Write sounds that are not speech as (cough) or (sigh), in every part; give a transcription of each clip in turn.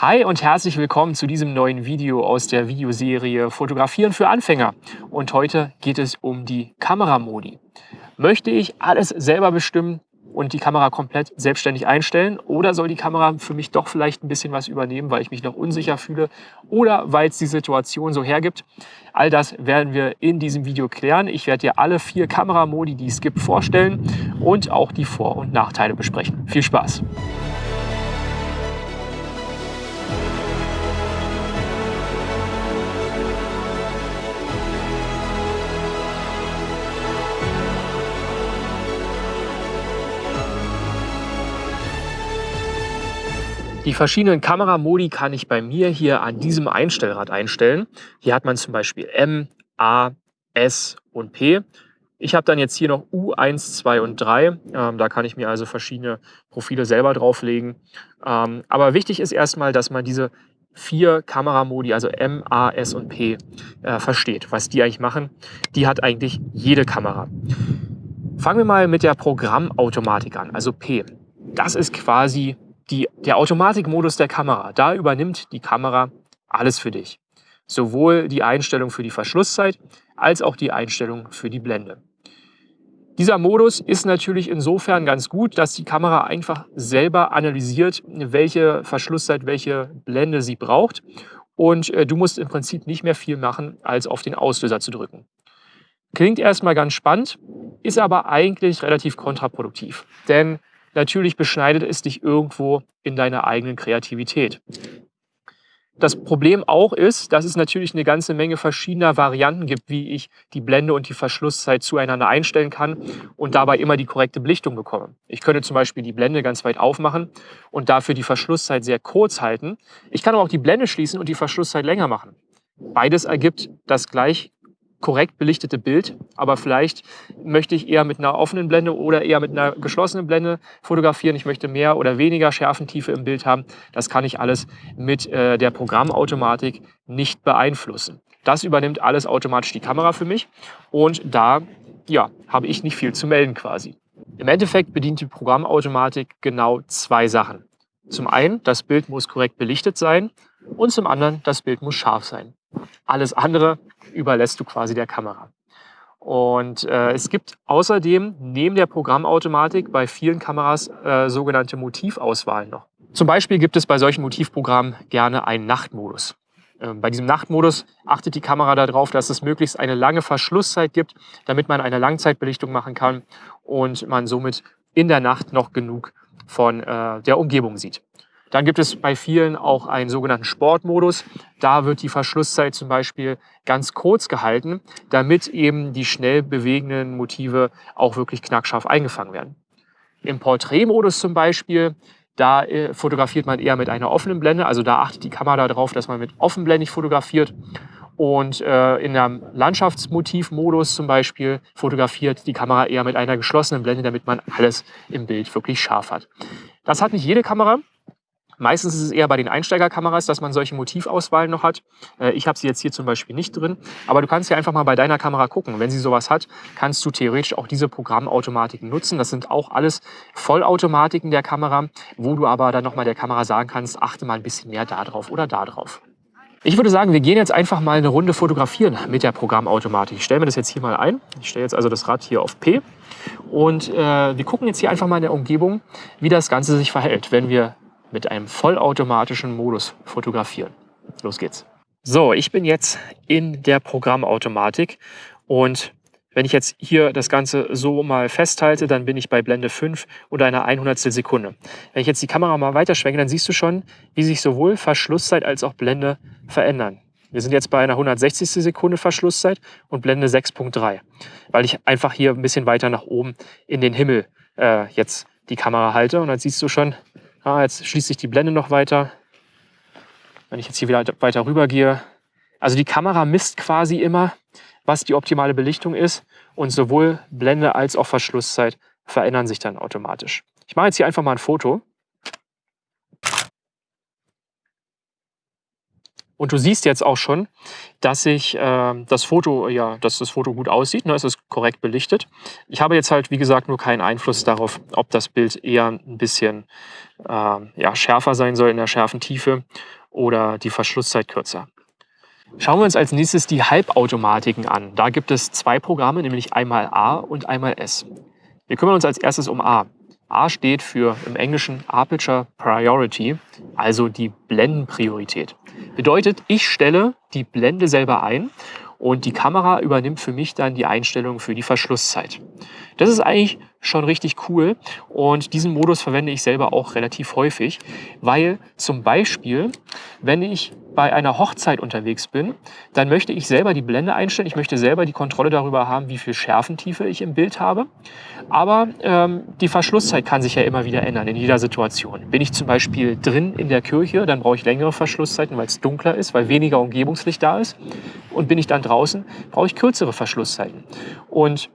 Hi und herzlich willkommen zu diesem neuen Video aus der Videoserie Fotografieren für Anfänger. Und heute geht es um die Kameramodi. Möchte ich alles selber bestimmen und die Kamera komplett selbstständig einstellen oder soll die Kamera für mich doch vielleicht ein bisschen was übernehmen, weil ich mich noch unsicher fühle oder weil es die Situation so hergibt? All das werden wir in diesem Video klären. Ich werde dir alle vier Kameramodi, die es gibt, vorstellen und auch die Vor- und Nachteile besprechen. Viel Spaß! Die verschiedenen Kameramodi kann ich bei mir hier an diesem Einstellrad einstellen. Hier hat man zum Beispiel M, A, S und P. Ich habe dann jetzt hier noch U1, 2 und 3. Ähm, da kann ich mir also verschiedene Profile selber drauflegen. Ähm, aber wichtig ist erstmal, dass man diese vier Kameramodi, also M, A, S und P, äh, versteht, was die eigentlich machen. Die hat eigentlich jede Kamera. Fangen wir mal mit der Programmautomatik an, also P. Das ist quasi die, der Automatikmodus der Kamera, da übernimmt die Kamera alles für dich. Sowohl die Einstellung für die Verschlusszeit als auch die Einstellung für die Blende. Dieser Modus ist natürlich insofern ganz gut, dass die Kamera einfach selber analysiert, welche Verschlusszeit, welche Blende sie braucht. Und äh, du musst im Prinzip nicht mehr viel machen, als auf den Auslöser zu drücken. Klingt erstmal ganz spannend, ist aber eigentlich relativ kontraproduktiv. Denn Natürlich beschneidet es dich irgendwo in deiner eigenen Kreativität. Das Problem auch ist, dass es natürlich eine ganze Menge verschiedener Varianten gibt, wie ich die Blende und die Verschlusszeit zueinander einstellen kann und dabei immer die korrekte Belichtung bekomme. Ich könnte zum Beispiel die Blende ganz weit aufmachen und dafür die Verschlusszeit sehr kurz halten. Ich kann aber auch die Blende schließen und die Verschlusszeit länger machen. Beides ergibt das gleich korrekt belichtete Bild, aber vielleicht möchte ich eher mit einer offenen Blende oder eher mit einer geschlossenen Blende fotografieren. Ich möchte mehr oder weniger Schärfentiefe im Bild haben. Das kann ich alles mit äh, der Programmautomatik nicht beeinflussen. Das übernimmt alles automatisch die Kamera für mich und da ja, habe ich nicht viel zu melden quasi. Im Endeffekt bedient die Programmautomatik genau zwei Sachen. Zum einen, das Bild muss korrekt belichtet sein und zum anderen, das Bild muss scharf sein. Alles andere überlässt du quasi der Kamera. Und äh, es gibt außerdem neben der Programmautomatik bei vielen Kameras äh, sogenannte Motivauswahlen noch. Zum Beispiel gibt es bei solchen Motivprogrammen gerne einen Nachtmodus. Äh, bei diesem Nachtmodus achtet die Kamera darauf, dass es möglichst eine lange Verschlusszeit gibt, damit man eine Langzeitbelichtung machen kann und man somit in der Nacht noch genug von äh, der Umgebung sieht. Dann gibt es bei vielen auch einen sogenannten Sportmodus. Da wird die Verschlusszeit zum Beispiel ganz kurz gehalten, damit eben die schnell bewegenden Motive auch wirklich knackscharf eingefangen werden. Im Porträtmodus zum Beispiel, da äh, fotografiert man eher mit einer offenen Blende. Also da achtet die Kamera darauf, dass man mit offenblendig fotografiert. Und äh, in einem Landschaftsmotivmodus zum Beispiel fotografiert die Kamera eher mit einer geschlossenen Blende, damit man alles im Bild wirklich scharf hat. Das hat nicht jede Kamera. Meistens ist es eher bei den Einsteigerkameras, dass man solche Motivauswahlen noch hat. Äh, ich habe sie jetzt hier zum Beispiel nicht drin. Aber du kannst ja einfach mal bei deiner Kamera gucken. Wenn sie sowas hat, kannst du theoretisch auch diese Programmautomatiken nutzen. Das sind auch alles Vollautomatiken der Kamera, wo du aber dann nochmal der Kamera sagen kannst, achte mal ein bisschen mehr da drauf oder da drauf. Ich würde sagen, wir gehen jetzt einfach mal eine Runde fotografieren mit der Programmautomatik. Ich stelle mir das jetzt hier mal ein. Ich stelle jetzt also das Rad hier auf P. Und äh, wir gucken jetzt hier einfach mal in der Umgebung, wie das Ganze sich verhält, wenn wir mit einem vollautomatischen Modus fotografieren. Los geht's. So, ich bin jetzt in der Programmautomatik und wenn ich jetzt hier das Ganze so mal festhalte, dann bin ich bei Blende 5 und einer 100 Sekunde. Wenn ich jetzt die Kamera mal weiterschwenke, dann siehst du schon, wie sich sowohl Verschlusszeit als auch Blende verändern. Wir sind jetzt bei einer 160. Sekunde Verschlusszeit und Blende 6.3, weil ich einfach hier ein bisschen weiter nach oben in den Himmel äh, jetzt die Kamera halte. Und dann siehst du schon, Ah, jetzt schließt sich die Blende noch weiter. Wenn ich jetzt hier wieder weiter rüber gehe. Also die Kamera misst quasi immer, was die optimale Belichtung ist. Und sowohl Blende als auch Verschlusszeit verändern sich dann automatisch. Ich mache jetzt hier einfach mal ein Foto. Und du siehst jetzt auch schon, dass ich äh, das Foto, ja, dass das Foto gut aussieht. Ne? Es ist korrekt belichtet. Ich habe jetzt halt, wie gesagt, nur keinen Einfluss darauf, ob das Bild eher ein bisschen äh, ja, schärfer sein soll in der schärfen Tiefe oder die Verschlusszeit kürzer. Schauen wir uns als nächstes die Halbautomatiken an. Da gibt es zwei Programme, nämlich einmal A und einmal S. Wir kümmern uns als erstes um A. A steht für im Englischen Aperture Priority, also die Blendenpriorität. Bedeutet, ich stelle die Blende selber ein und die Kamera übernimmt für mich dann die Einstellung für die Verschlusszeit. Das ist eigentlich schon richtig cool und diesen Modus verwende ich selber auch relativ häufig, weil zum Beispiel, wenn ich bei einer Hochzeit unterwegs bin, dann möchte ich selber die Blende einstellen. Ich möchte selber die Kontrolle darüber haben, wie viel Schärfentiefe ich im Bild habe. Aber ähm, die Verschlusszeit kann sich ja immer wieder ändern in jeder Situation. Bin ich zum Beispiel drin in der Kirche, dann brauche ich längere Verschlusszeiten, weil es dunkler ist, weil weniger Umgebungslicht da ist. Und bin ich dann draußen, brauche ich kürzere Verschlusszeiten. Und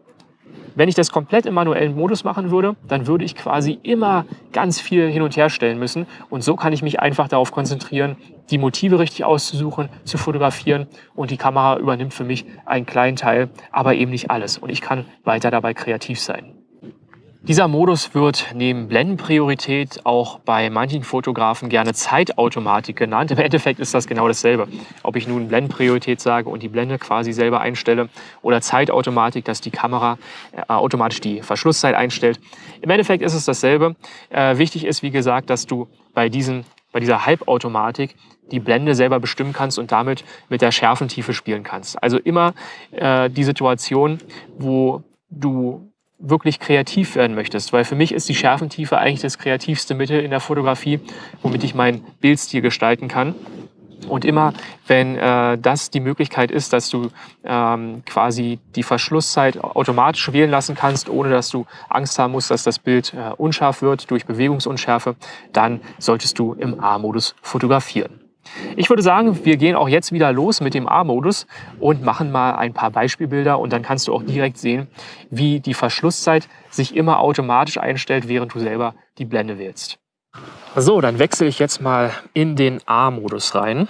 wenn ich das komplett im manuellen Modus machen würde, dann würde ich quasi immer ganz viel hin und her stellen müssen. Und so kann ich mich einfach darauf konzentrieren, die Motive richtig auszusuchen, zu fotografieren. Und die Kamera übernimmt für mich einen kleinen Teil, aber eben nicht alles. Und ich kann weiter dabei kreativ sein. Dieser Modus wird neben Blendenpriorität auch bei manchen Fotografen gerne Zeitautomatik genannt. Im Endeffekt ist das genau dasselbe. Ob ich nun Blendenpriorität sage und die Blende quasi selber einstelle oder Zeitautomatik, dass die Kamera äh, automatisch die Verschlusszeit einstellt. Im Endeffekt ist es dasselbe. Äh, wichtig ist, wie gesagt, dass du bei, diesen, bei dieser Halbautomatik die Blende selber bestimmen kannst und damit mit der Schärfentiefe spielen kannst. Also immer äh, die Situation, wo du wirklich kreativ werden möchtest. Weil für mich ist die Schärfentiefe eigentlich das kreativste Mittel in der Fotografie, womit ich meinen Bildstil gestalten kann. Und immer, wenn äh, das die Möglichkeit ist, dass du ähm, quasi die Verschlusszeit automatisch wählen lassen kannst, ohne dass du Angst haben musst, dass das Bild äh, unscharf wird durch Bewegungsunschärfe, dann solltest du im A-Modus fotografieren. Ich würde sagen, wir gehen auch jetzt wieder los mit dem A-Modus und machen mal ein paar Beispielbilder und dann kannst du auch direkt sehen, wie die Verschlusszeit sich immer automatisch einstellt, während du selber die Blende wählst. So, dann wechsle ich jetzt mal in den A-Modus rein.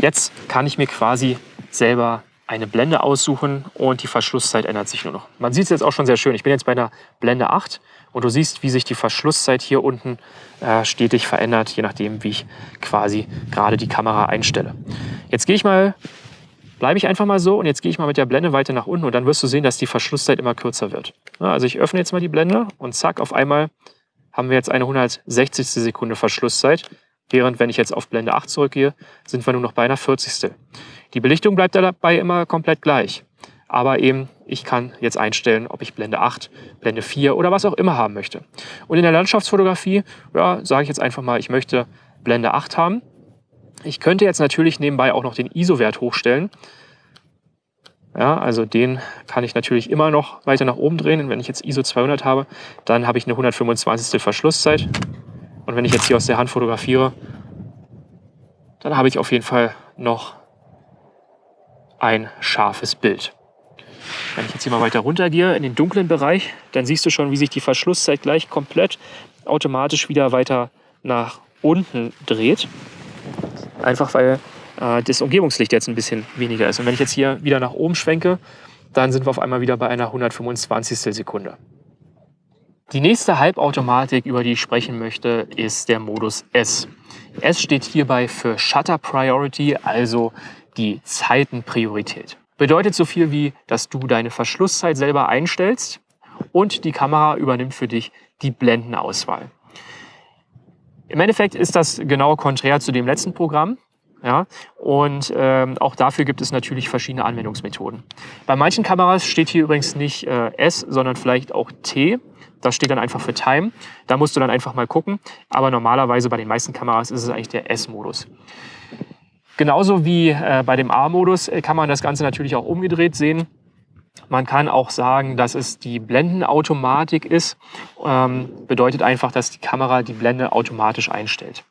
Jetzt kann ich mir quasi selber eine Blende aussuchen und die Verschlusszeit ändert sich nur noch. Man sieht es jetzt auch schon sehr schön. Ich bin jetzt bei der Blende 8 und du siehst, wie sich die Verschlusszeit hier unten äh, stetig verändert, je nachdem, wie ich quasi gerade die Kamera einstelle. Jetzt gehe ich mal, bleibe ich einfach mal so und jetzt gehe ich mal mit der Blende weiter nach unten und dann wirst du sehen, dass die Verschlusszeit immer kürzer wird. Also ich öffne jetzt mal die Blende und zack, auf einmal haben wir jetzt eine 160. Sekunde Verschlusszeit. Während wenn ich jetzt auf Blende 8 zurückgehe, sind wir nur noch bei einer 40. Die Belichtung bleibt dabei immer komplett gleich. Aber eben, ich kann jetzt einstellen, ob ich Blende 8, Blende 4 oder was auch immer haben möchte. Und in der Landschaftsfotografie, ja, sage ich jetzt einfach mal, ich möchte Blende 8 haben. Ich könnte jetzt natürlich nebenbei auch noch den ISO-Wert hochstellen. Ja, also den kann ich natürlich immer noch weiter nach oben drehen. Und wenn ich jetzt ISO 200 habe, dann habe ich eine 125. Verschlusszeit. Und wenn ich jetzt hier aus der Hand fotografiere, dann habe ich auf jeden Fall noch ein scharfes Bild. Wenn ich jetzt hier mal weiter runter gehe in den dunklen Bereich, dann siehst du schon, wie sich die Verschlusszeit gleich komplett automatisch wieder weiter nach unten dreht. Einfach weil äh, das Umgebungslicht jetzt ein bisschen weniger ist. Und wenn ich jetzt hier wieder nach oben schwenke, dann sind wir auf einmal wieder bei einer 125. Sekunde. Die nächste Halbautomatik, über die ich sprechen möchte, ist der Modus S. S steht hierbei für Shutter Priority, also die Zeitenpriorität. Bedeutet so viel wie, dass du deine Verschlusszeit selber einstellst und die Kamera übernimmt für dich die Blendenauswahl. Im Endeffekt ist das genau konträr zu dem letzten Programm. Ja, und ähm, auch dafür gibt es natürlich verschiedene Anwendungsmethoden. Bei manchen Kameras steht hier übrigens nicht äh, S, sondern vielleicht auch T. Das steht dann einfach für Time. Da musst du dann einfach mal gucken. Aber normalerweise bei den meisten Kameras ist es eigentlich der S-Modus. Genauso wie äh, bei dem A-Modus äh, kann man das Ganze natürlich auch umgedreht sehen. Man kann auch sagen, dass es die Blendenautomatik ist. Ähm, bedeutet einfach, dass die Kamera die Blende automatisch einstellt.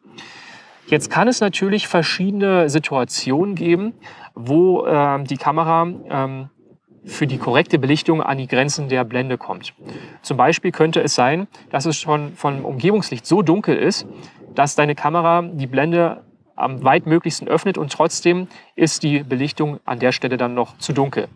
Jetzt kann es natürlich verschiedene Situationen geben, wo äh, die Kamera ähm, für die korrekte Belichtung an die Grenzen der Blende kommt. Zum Beispiel könnte es sein, dass es schon vom Umgebungslicht so dunkel ist, dass deine Kamera die Blende am weitmöglichsten öffnet und trotzdem ist die Belichtung an der Stelle dann noch zu dunkel.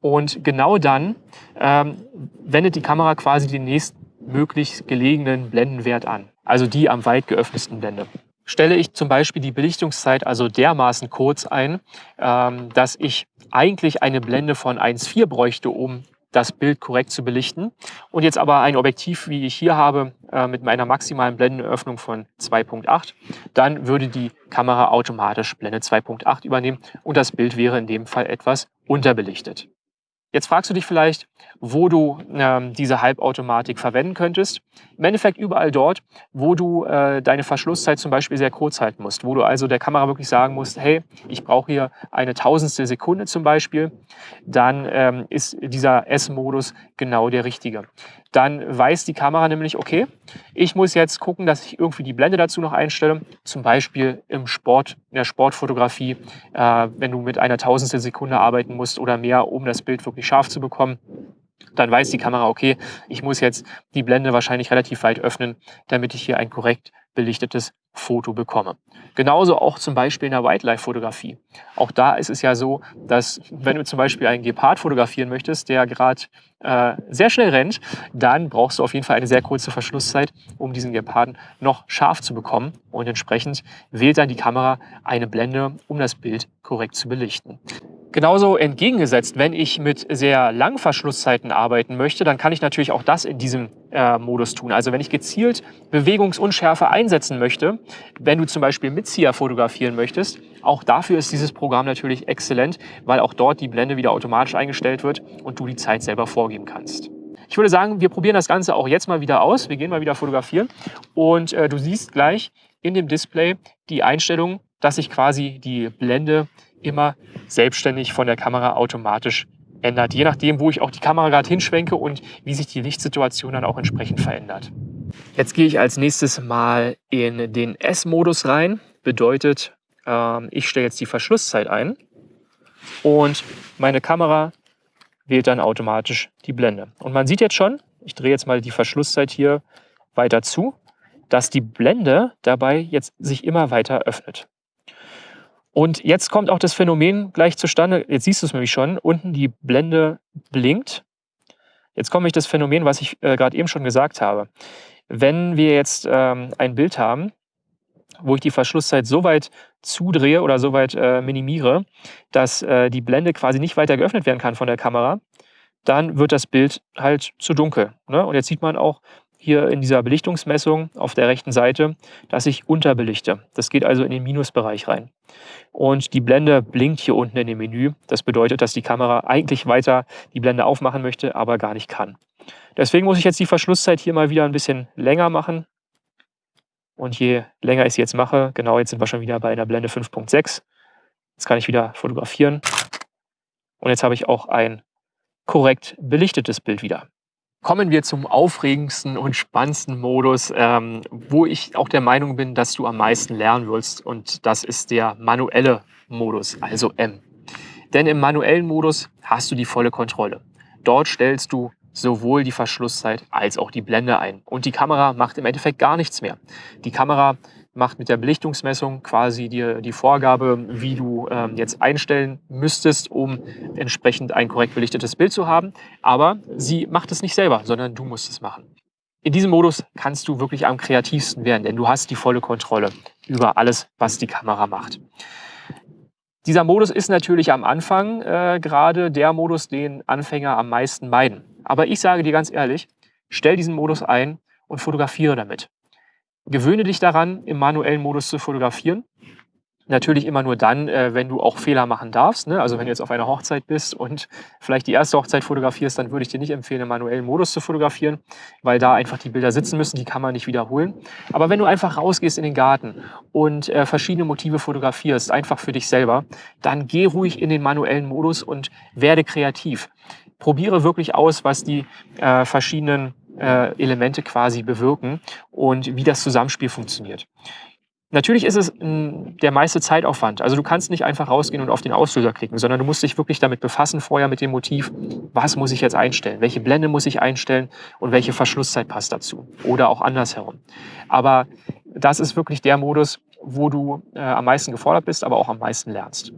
Und genau dann ähm, wendet die Kamera quasi den nächstmöglich gelegenen Blendenwert an, also die am weit geöffnetsten Blende. Stelle ich zum Beispiel die Belichtungszeit also dermaßen kurz ein, ähm, dass ich eigentlich eine Blende von 1,4 bräuchte, um das Bild korrekt zu belichten. Und jetzt aber ein Objektiv, wie ich hier habe, äh, mit meiner maximalen Blendenöffnung von 2.8, dann würde die Kamera automatisch Blende 2.8 übernehmen und das Bild wäre in dem Fall etwas unterbelichtet. Jetzt fragst du dich vielleicht, wo du ähm, diese Halbautomatik verwenden könntest. Im Endeffekt überall dort, wo du äh, deine Verschlusszeit zum Beispiel sehr kurz halten musst, wo du also der Kamera wirklich sagen musst, hey, ich brauche hier eine tausendstel Sekunde zum Beispiel, dann ähm, ist dieser S-Modus genau der richtige dann weiß die Kamera nämlich, okay, ich muss jetzt gucken, dass ich irgendwie die Blende dazu noch einstelle. Zum Beispiel im Sport, in der Sportfotografie, äh, wenn du mit einer Tausendstel Sekunde arbeiten musst oder mehr, um das Bild wirklich scharf zu bekommen. Dann weiß die Kamera, okay, ich muss jetzt die Blende wahrscheinlich relativ weit öffnen, damit ich hier ein korrekt belichtetes Foto bekomme. Genauso auch zum Beispiel in der Wildlife-Fotografie. Auch da ist es ja so, dass wenn du zum Beispiel einen Gepard fotografieren möchtest, der gerade äh, sehr schnell rennt, dann brauchst du auf jeden Fall eine sehr kurze Verschlusszeit, um diesen Geparden noch scharf zu bekommen. Und entsprechend wählt dann die Kamera eine Blende, um das Bild korrekt zu belichten. Genauso entgegengesetzt, wenn ich mit sehr langen Verschlusszeiten arbeiten möchte, dann kann ich natürlich auch das in diesem äh, Modus tun. Also wenn ich gezielt Bewegungsunschärfe einsetzen möchte, wenn du zum Beispiel Mitzieher fotografieren möchtest, auch dafür ist dieses Programm natürlich exzellent, weil auch dort die Blende wieder automatisch eingestellt wird und du die Zeit selber vorgeben kannst. Ich würde sagen, wir probieren das Ganze auch jetzt mal wieder aus. Wir gehen mal wieder fotografieren und äh, du siehst gleich in dem Display die Einstellung, dass sich quasi die Blende immer selbstständig von der Kamera automatisch ändert, je nachdem, wo ich auch die Kamera gerade hinschwenke und wie sich die Lichtsituation dann auch entsprechend verändert. Jetzt gehe ich als nächstes mal in den S-Modus rein. Bedeutet, ähm, ich stelle jetzt die Verschlusszeit ein und meine Kamera wählt dann automatisch die Blende. Und man sieht jetzt schon, ich drehe jetzt mal die Verschlusszeit hier weiter zu, dass die Blende dabei jetzt sich immer weiter öffnet. Und jetzt kommt auch das Phänomen gleich zustande. Jetzt siehst du es nämlich schon. Unten die Blende blinkt. Jetzt komme ich das Phänomen, was ich äh, gerade eben schon gesagt habe. Wenn wir jetzt ähm, ein Bild haben, wo ich die Verschlusszeit so weit zudrehe oder so weit äh, minimiere, dass äh, die Blende quasi nicht weiter geöffnet werden kann von der Kamera, dann wird das Bild halt zu dunkel. Ne? Und jetzt sieht man auch, hier in dieser Belichtungsmessung auf der rechten Seite, dass ich unterbelichte. Das geht also in den Minusbereich rein. Und die Blende blinkt hier unten in dem Menü. Das bedeutet, dass die Kamera eigentlich weiter die Blende aufmachen möchte, aber gar nicht kann. Deswegen muss ich jetzt die Verschlusszeit hier mal wieder ein bisschen länger machen. Und je länger ich sie jetzt mache, genau jetzt sind wir schon wieder bei einer Blende 5.6. Jetzt kann ich wieder fotografieren. Und jetzt habe ich auch ein korrekt belichtetes Bild wieder. Kommen wir zum aufregendsten und spannendsten Modus, ähm, wo ich auch der Meinung bin, dass du am meisten lernen willst. Und das ist der manuelle Modus, also M. Denn im manuellen Modus hast du die volle Kontrolle. Dort stellst du sowohl die Verschlusszeit als auch die Blende ein. Und die Kamera macht im Endeffekt gar nichts mehr. Die Kamera macht mit der Belichtungsmessung quasi dir die Vorgabe, wie du ähm, jetzt einstellen müsstest, um entsprechend ein korrekt belichtetes Bild zu haben. Aber sie macht es nicht selber, sondern du musst es machen. In diesem Modus kannst du wirklich am kreativsten werden, denn du hast die volle Kontrolle über alles, was die Kamera macht. Dieser Modus ist natürlich am Anfang äh, gerade der Modus, den Anfänger am meisten meiden. Aber ich sage dir ganz ehrlich, stell diesen Modus ein und fotografiere damit. Gewöhne dich daran, im manuellen Modus zu fotografieren. Natürlich immer nur dann, äh, wenn du auch Fehler machen darfst. Ne? Also wenn du jetzt auf einer Hochzeit bist und vielleicht die erste Hochzeit fotografierst, dann würde ich dir nicht empfehlen, im manuellen Modus zu fotografieren, weil da einfach die Bilder sitzen müssen, die kann man nicht wiederholen. Aber wenn du einfach rausgehst in den Garten und äh, verschiedene Motive fotografierst, einfach für dich selber, dann geh ruhig in den manuellen Modus und werde kreativ. Probiere wirklich aus, was die äh, verschiedenen äh, Elemente quasi bewirken und wie das Zusammenspiel funktioniert. Natürlich ist es m, der meiste Zeitaufwand. Also du kannst nicht einfach rausgehen und auf den Auslöser klicken, sondern du musst dich wirklich damit befassen vorher mit dem Motiv, was muss ich jetzt einstellen, welche Blende muss ich einstellen und welche Verschlusszeit passt dazu oder auch andersherum. Aber das ist wirklich der Modus, wo du äh, am meisten gefordert bist, aber auch am meisten lernst.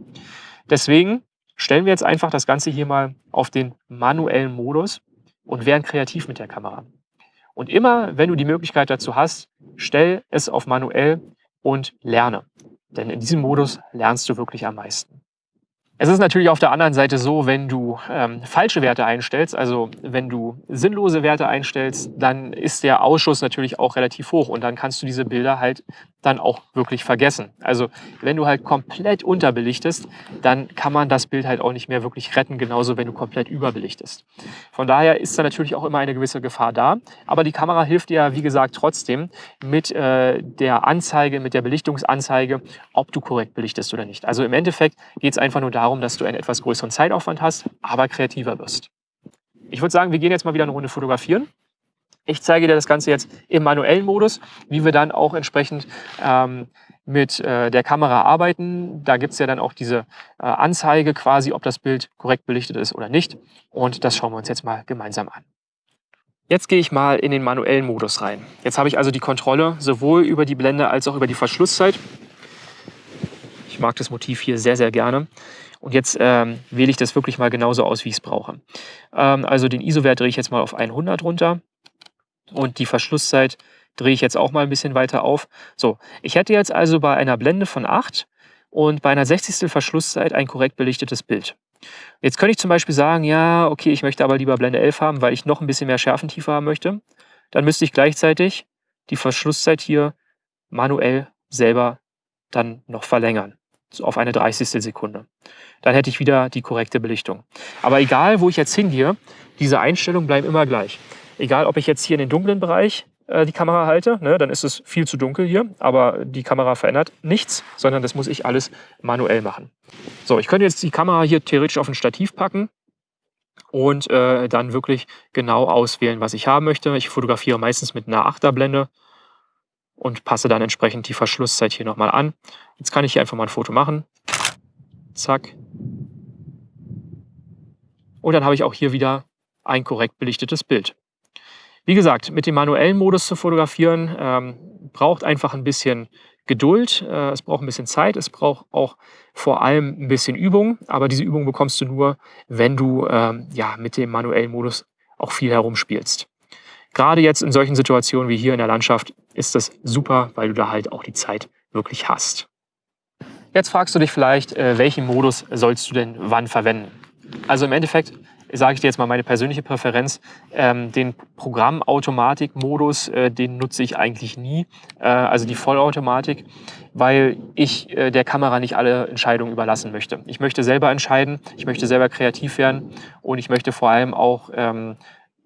Deswegen stellen wir jetzt einfach das Ganze hier mal auf den manuellen Modus und werden kreativ mit der Kamera. Und immer, wenn du die Möglichkeit dazu hast, stell es auf manuell und lerne. Denn in diesem Modus lernst du wirklich am meisten. Es ist natürlich auf der anderen Seite so, wenn du ähm, falsche Werte einstellst, also wenn du sinnlose Werte einstellst, dann ist der Ausschuss natürlich auch relativ hoch und dann kannst du diese Bilder halt dann auch wirklich vergessen. Also wenn du halt komplett unterbelichtest, dann kann man das Bild halt auch nicht mehr wirklich retten, genauso wenn du komplett überbelichtest. Von daher ist da natürlich auch immer eine gewisse Gefahr da, aber die Kamera hilft dir, wie gesagt, trotzdem mit äh, der Anzeige, mit der Belichtungsanzeige, ob du korrekt belichtest oder nicht. Also im Endeffekt geht es einfach nur darum, darum, dass du einen etwas größeren Zeitaufwand hast, aber kreativer wirst. Ich würde sagen, wir gehen jetzt mal wieder eine Runde fotografieren. Ich zeige dir das Ganze jetzt im manuellen Modus, wie wir dann auch entsprechend ähm, mit äh, der Kamera arbeiten. Da gibt es ja dann auch diese äh, Anzeige quasi, ob das Bild korrekt belichtet ist oder nicht. Und das schauen wir uns jetzt mal gemeinsam an. Jetzt gehe ich mal in den manuellen Modus rein. Jetzt habe ich also die Kontrolle sowohl über die Blende als auch über die Verschlusszeit. Ich mag das Motiv hier sehr, sehr gerne. Und jetzt ähm, wähle ich das wirklich mal genauso aus, wie ich es brauche. Ähm, also den ISO-Wert drehe ich jetzt mal auf 100 runter und die Verschlusszeit drehe ich jetzt auch mal ein bisschen weiter auf. So, ich hätte jetzt also bei einer Blende von 8 und bei einer 60. Verschlusszeit ein korrekt belichtetes Bild. Jetzt könnte ich zum Beispiel sagen, ja, okay, ich möchte aber lieber Blende 11 haben, weil ich noch ein bisschen mehr Schärfentiefe haben möchte. Dann müsste ich gleichzeitig die Verschlusszeit hier manuell selber dann noch verlängern auf eine 30. Sekunde. Dann hätte ich wieder die korrekte Belichtung. Aber egal, wo ich jetzt hingehe, diese Einstellungen bleiben immer gleich. Egal, ob ich jetzt hier in den dunklen Bereich äh, die Kamera halte, ne, dann ist es viel zu dunkel hier, aber die Kamera verändert nichts, sondern das muss ich alles manuell machen. So, ich könnte jetzt die Kamera hier theoretisch auf ein Stativ packen und äh, dann wirklich genau auswählen, was ich haben möchte. Ich fotografiere meistens mit einer Achterblende und passe dann entsprechend die Verschlusszeit hier nochmal an. Jetzt kann ich hier einfach mal ein Foto machen. Zack. Und dann habe ich auch hier wieder ein korrekt belichtetes Bild. Wie gesagt, mit dem manuellen Modus zu fotografieren ähm, braucht einfach ein bisschen Geduld, äh, es braucht ein bisschen Zeit, es braucht auch vor allem ein bisschen Übung. Aber diese Übung bekommst du nur, wenn du ähm, ja, mit dem manuellen Modus auch viel herumspielst. Gerade jetzt in solchen Situationen wie hier in der Landschaft ist das super, weil du da halt auch die Zeit wirklich hast. Jetzt fragst du dich vielleicht, äh, welchen Modus sollst du denn wann verwenden? Also im Endeffekt sage ich dir jetzt mal meine persönliche Präferenz. Ähm, den Programmautomatik-Modus, äh, den nutze ich eigentlich nie, äh, also die Vollautomatik, weil ich der Kamera nicht alle Entscheidungen überlassen möchte. Ich möchte selber entscheiden, ich möchte selber kreativ werden und ich möchte vor allem auch ähm,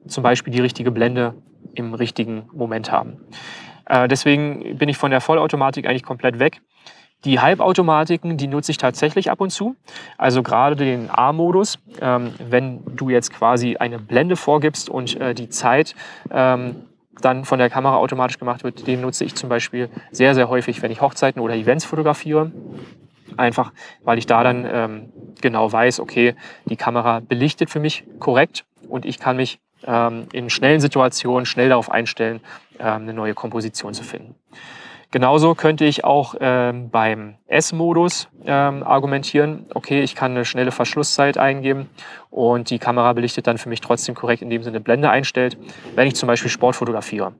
zum Beispiel die richtige Blende im richtigen Moment haben. Äh, deswegen bin ich von der Vollautomatik eigentlich komplett weg. Die Halbautomatiken, die nutze ich tatsächlich ab und zu. Also gerade den A-Modus, ähm, wenn du jetzt quasi eine Blende vorgibst und äh, die Zeit ähm, dann von der Kamera automatisch gemacht wird, den nutze ich zum Beispiel sehr, sehr häufig, wenn ich Hochzeiten oder Events fotografiere. Einfach, weil ich da dann ähm, genau weiß, okay, die Kamera belichtet für mich korrekt und ich kann mich ähm, in schnellen Situationen schnell darauf einstellen, eine neue Komposition zu finden. Genauso könnte ich auch ähm, beim S-Modus ähm, argumentieren, okay, ich kann eine schnelle Verschlusszeit eingeben und die Kamera belichtet dann für mich trotzdem korrekt, indem sie eine Blende einstellt, wenn ich zum Beispiel Sport fotografiere.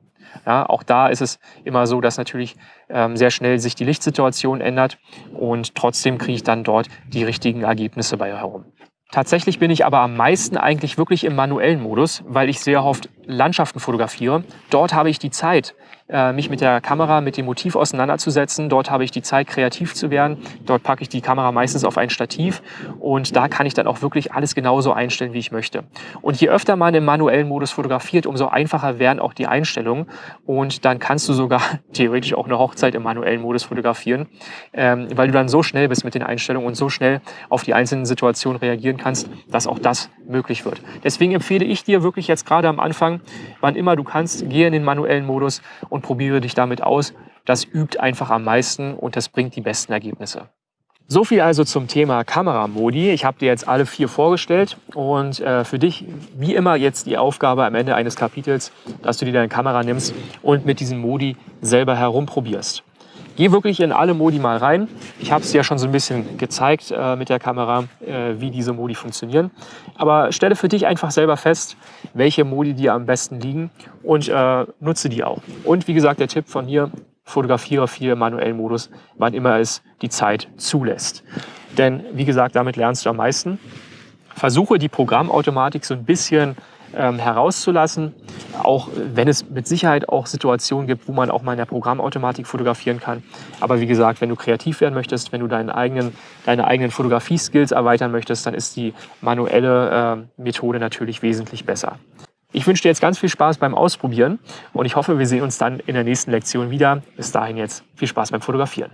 Ja, auch da ist es immer so, dass natürlich ähm, sehr schnell sich die Lichtsituation ändert und trotzdem kriege ich dann dort die richtigen Ergebnisse bei herum. Tatsächlich bin ich aber am meisten eigentlich wirklich im manuellen Modus, weil ich sehr oft Landschaften fotografiere. Dort habe ich die Zeit, mich mit der Kamera, mit dem Motiv auseinanderzusetzen. Dort habe ich die Zeit, kreativ zu werden. Dort packe ich die Kamera meistens auf ein Stativ und da kann ich dann auch wirklich alles genauso einstellen, wie ich möchte. Und je öfter man im manuellen Modus fotografiert, umso einfacher werden auch die Einstellungen und dann kannst du sogar (laughs) theoretisch auch eine Hochzeit im manuellen Modus fotografieren, ähm, weil du dann so schnell bist mit den Einstellungen und so schnell auf die einzelnen Situationen reagieren kannst, dass auch das möglich wird. Deswegen empfehle ich dir wirklich jetzt gerade am Anfang, wann immer du kannst, geh in den manuellen Modus und und probiere dich damit aus. Das übt einfach am meisten und das bringt die besten Ergebnisse. So viel also zum Thema Kameramodi. Ich habe dir jetzt alle vier vorgestellt und äh, für dich wie immer jetzt die Aufgabe am Ende eines Kapitels, dass du dir deine Kamera nimmst und mit diesem Modi selber herumprobierst. Geh wirklich in alle Modi mal rein. Ich habe es ja schon so ein bisschen gezeigt äh, mit der Kamera, äh, wie diese Modi funktionieren. Aber stelle für dich einfach selber fest, welche Modi dir am besten liegen und äh, nutze die auch. Und wie gesagt, der Tipp von hier, fotografiere viel im manuellen Modus, wann immer es die Zeit zulässt. Denn wie gesagt, damit lernst du am meisten. Versuche die Programmautomatik so ein bisschen ähm, herauszulassen, auch wenn es mit Sicherheit auch Situationen gibt, wo man auch mal in der Programmautomatik fotografieren kann. Aber wie gesagt, wenn du kreativ werden möchtest, wenn du deinen eigenen, deine eigenen Fotografie-Skills erweitern möchtest, dann ist die manuelle äh, Methode natürlich wesentlich besser. Ich wünsche dir jetzt ganz viel Spaß beim Ausprobieren und ich hoffe, wir sehen uns dann in der nächsten Lektion wieder. Bis dahin jetzt viel Spaß beim Fotografieren.